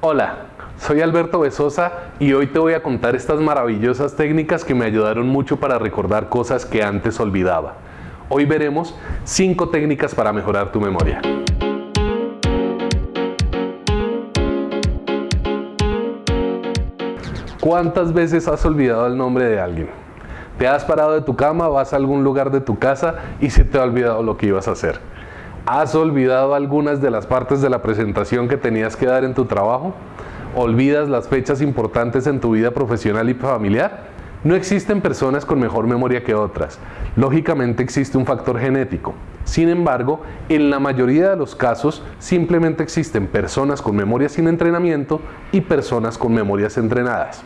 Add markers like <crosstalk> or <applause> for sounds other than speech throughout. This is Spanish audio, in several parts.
Hola, soy Alberto Besosa y hoy te voy a contar estas maravillosas técnicas que me ayudaron mucho para recordar cosas que antes olvidaba. Hoy veremos 5 técnicas para mejorar tu memoria. ¿Cuántas veces has olvidado el nombre de alguien? Te has parado de tu cama, vas a algún lugar de tu casa y se te ha olvidado lo que ibas a hacer. ¿Has olvidado algunas de las partes de la presentación que tenías que dar en tu trabajo? ¿Olvidas las fechas importantes en tu vida profesional y familiar? No existen personas con mejor memoria que otras. Lógicamente existe un factor genético. Sin embargo, en la mayoría de los casos simplemente existen personas con memoria sin entrenamiento y personas con memorias entrenadas.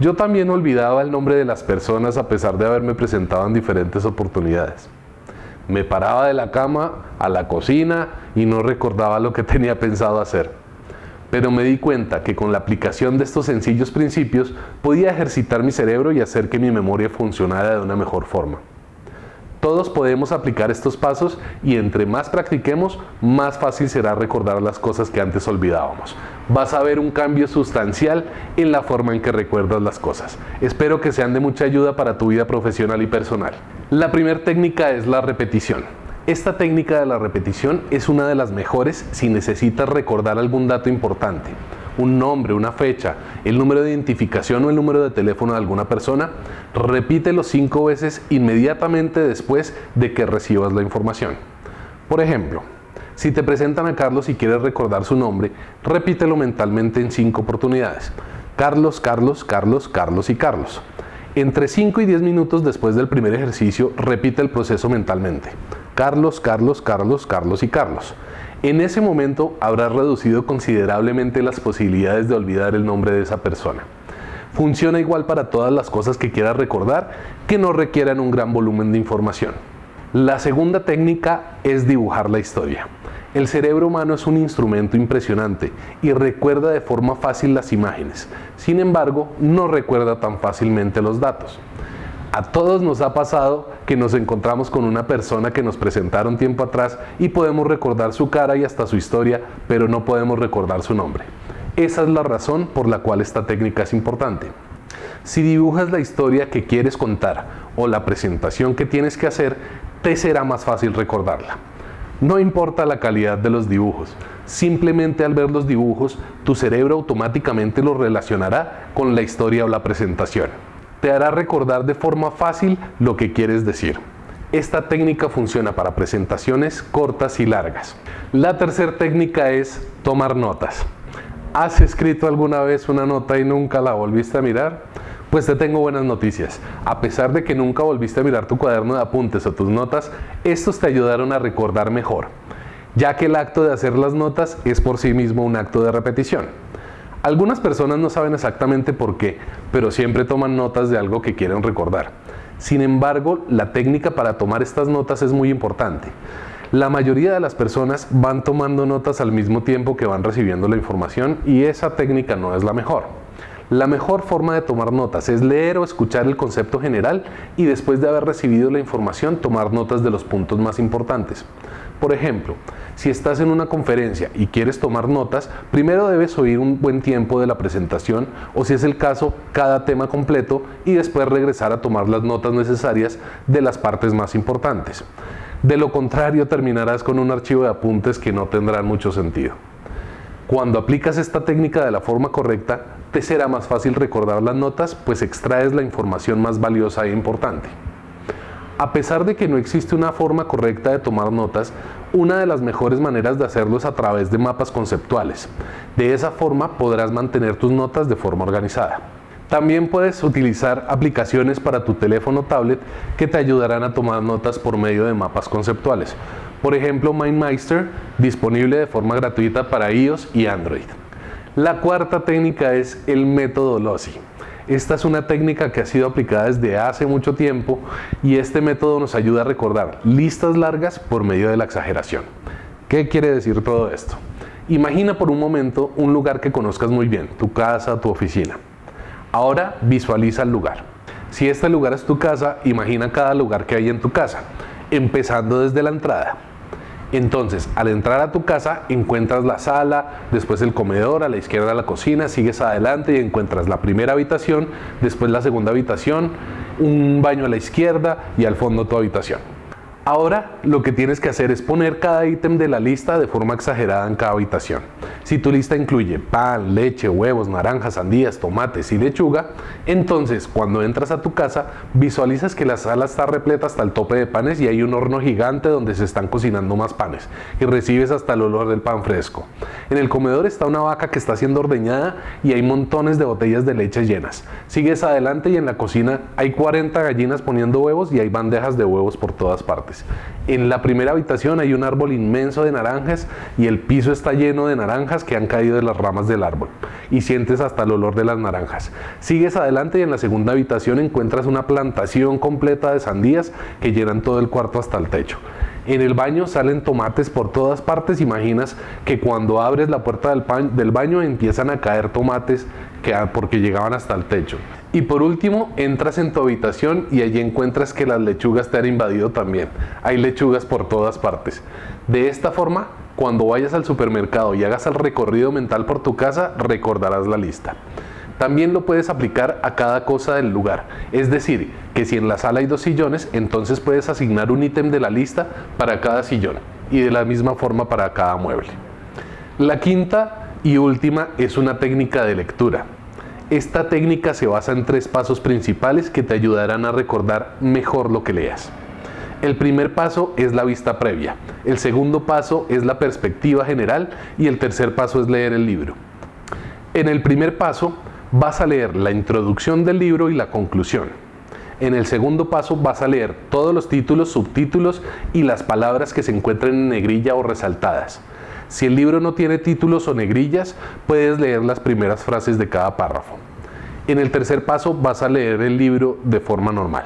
Yo también olvidaba el nombre de las personas a pesar de haberme presentado en diferentes oportunidades. Me paraba de la cama a la cocina y no recordaba lo que <laughs> tenía pensado hacer. Pero me di cuenta que con la aplicación de estos sencillos principios podía ejercitar mi cerebro y hacer que mi memoria funcionara de una mejor forma. Todos podemos aplicar estos pasos y entre más practiquemos, más fácil será recordar las cosas que antes olvidábamos. Vas a ver un cambio sustancial en la forma en que recuerdas las cosas. Espero que sean de mucha ayuda para tu vida profesional y personal. La primera técnica es la repetición. Esta técnica de la repetición es una de las mejores si necesitas recordar algún dato importante un nombre, una fecha, el número de identificación o el número de teléfono de alguna persona, repítelo cinco veces inmediatamente después de que recibas la información. Por ejemplo, si te presentan a Carlos y quieres recordar su nombre, repítelo mentalmente en cinco oportunidades. Carlos, Carlos, Carlos, Carlos y Carlos. Entre 5 y 10 minutos después del primer ejercicio, repite el proceso mentalmente. Carlos, Carlos, Carlos, Carlos y Carlos. En ese momento habrás reducido considerablemente las posibilidades de olvidar el nombre de esa persona. Funciona igual para todas las cosas que quieras recordar que no requieran un gran volumen de información. La segunda técnica es dibujar la historia. El cerebro humano es un instrumento impresionante y recuerda de forma fácil las imágenes. Sin embargo, no recuerda tan fácilmente los datos. A todos nos ha pasado que nos encontramos con una persona que nos presentaron tiempo atrás y podemos recordar su cara y hasta su historia, pero no podemos recordar su nombre. Esa es la razón por la cual esta técnica es importante. Si dibujas la historia que quieres contar o la presentación que tienes que hacer, te será más fácil recordarla. No importa la calidad de los dibujos, simplemente al ver los dibujos, tu cerebro automáticamente los relacionará con la historia o la presentación te hará recordar de forma fácil lo que quieres decir. Esta técnica funciona para presentaciones cortas y largas. La tercera técnica es tomar notas. ¿Has escrito alguna vez una nota y nunca la volviste a mirar? Pues te tengo buenas noticias. A pesar de que nunca volviste a mirar tu cuaderno de apuntes o tus notas, estos te ayudaron a recordar mejor, ya que el acto de hacer las notas es por sí mismo un acto de repetición. Algunas personas no saben exactamente por qué, pero siempre toman notas de algo que quieren recordar. Sin embargo, la técnica para tomar estas notas es muy importante. La mayoría de las personas van tomando notas al mismo tiempo que van recibiendo la información y esa técnica no es la mejor. La mejor forma de tomar notas es leer o escuchar el concepto general y después de haber recibido la información tomar notas de los puntos más importantes. Por ejemplo, si estás en una conferencia y quieres tomar notas, primero debes oír un buen tiempo de la presentación o si es el caso, cada tema completo y después regresar a tomar las notas necesarias de las partes más importantes. De lo contrario, terminarás con un archivo de apuntes que no tendrá mucho sentido. Cuando aplicas esta técnica de la forma correcta, te será más fácil recordar las notas, pues extraes la información más valiosa e importante. A pesar de que no existe una forma correcta de tomar notas, una de las mejores maneras de hacerlo es a través de mapas conceptuales. De esa forma podrás mantener tus notas de forma organizada. También puedes utilizar aplicaciones para tu teléfono o tablet que te ayudarán a tomar notas por medio de mapas conceptuales. Por ejemplo, MindMeister, disponible de forma gratuita para iOS y Android. La cuarta técnica es el método LOSI. Esta es una técnica que ha sido aplicada desde hace mucho tiempo y este método nos ayuda a recordar listas largas por medio de la exageración. ¿Qué quiere decir todo esto? Imagina por un momento un lugar que conozcas muy bien, tu casa, tu oficina. Ahora visualiza el lugar. Si este lugar es tu casa, imagina cada lugar que hay en tu casa, empezando desde la entrada. Entonces, al entrar a tu casa, encuentras la sala, después el comedor, a la izquierda la cocina, sigues adelante y encuentras la primera habitación, después la segunda habitación, un baño a la izquierda y al fondo tu habitación. Ahora lo que tienes que hacer es poner cada ítem de la lista de forma exagerada en cada habitación. Si tu lista incluye pan, leche, huevos, naranjas, sandías, tomates y lechuga, entonces cuando entras a tu casa visualizas que la sala está repleta hasta el tope de panes y hay un horno gigante donde se están cocinando más panes y recibes hasta el olor del pan fresco. En el comedor está una vaca que está siendo ordeñada y hay montones de botellas de leche llenas. Sigues adelante y en la cocina hay 40 gallinas poniendo huevos y hay bandejas de huevos por todas partes. En la primera habitación hay un árbol inmenso de naranjas y el piso está lleno de naranjas que han caído de las ramas del árbol y sientes hasta el olor de las naranjas. Sigues adelante y en la segunda habitación encuentras una plantación completa de sandías que llenan todo el cuarto hasta el techo. En el baño salen tomates por todas partes. Imaginas que cuando abres la puerta del, del baño empiezan a caer tomates que, porque llegaban hasta el techo. Y por último, entras en tu habitación y allí encuentras que las lechugas te han invadido también. Hay lechugas por todas partes. De esta forma, cuando vayas al supermercado y hagas el recorrido mental por tu casa, recordarás la lista. También lo puedes aplicar a cada cosa del lugar. Es decir, que si en la sala hay dos sillones, entonces puedes asignar un ítem de la lista para cada sillón y de la misma forma para cada mueble. La quinta y última es una técnica de lectura. Esta técnica se basa en tres pasos principales que te ayudarán a recordar mejor lo que leas. El primer paso es la vista previa, el segundo paso es la perspectiva general y el tercer paso es leer el libro. En el primer paso vas a leer la introducción del libro y la conclusión. En el segundo paso vas a leer todos los títulos, subtítulos y las palabras que se encuentran en negrilla o resaltadas. Si el libro no tiene títulos o negrillas, puedes leer las primeras frases de cada párrafo. En el tercer paso vas a leer el libro de forma normal.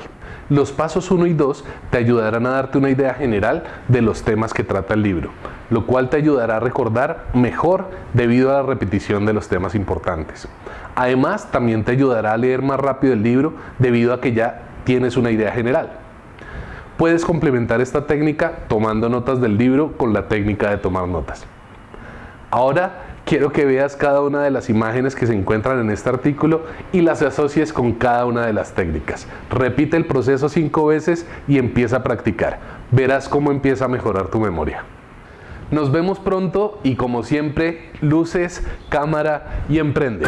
Los pasos 1 y 2 te ayudarán a darte una idea general de los temas que trata el libro, lo cual te ayudará a recordar mejor debido a la repetición de los temas importantes. Además, también te ayudará a leer más rápido el libro debido a que ya tienes una idea general. Puedes complementar esta técnica tomando notas del libro con la técnica de tomar notas. Ahora quiero que veas cada una de las imágenes que se encuentran en este artículo y las asocies con cada una de las técnicas. Repite el proceso cinco veces y empieza a practicar. Verás cómo empieza a mejorar tu memoria. Nos vemos pronto y como siempre, luces, cámara y emprende.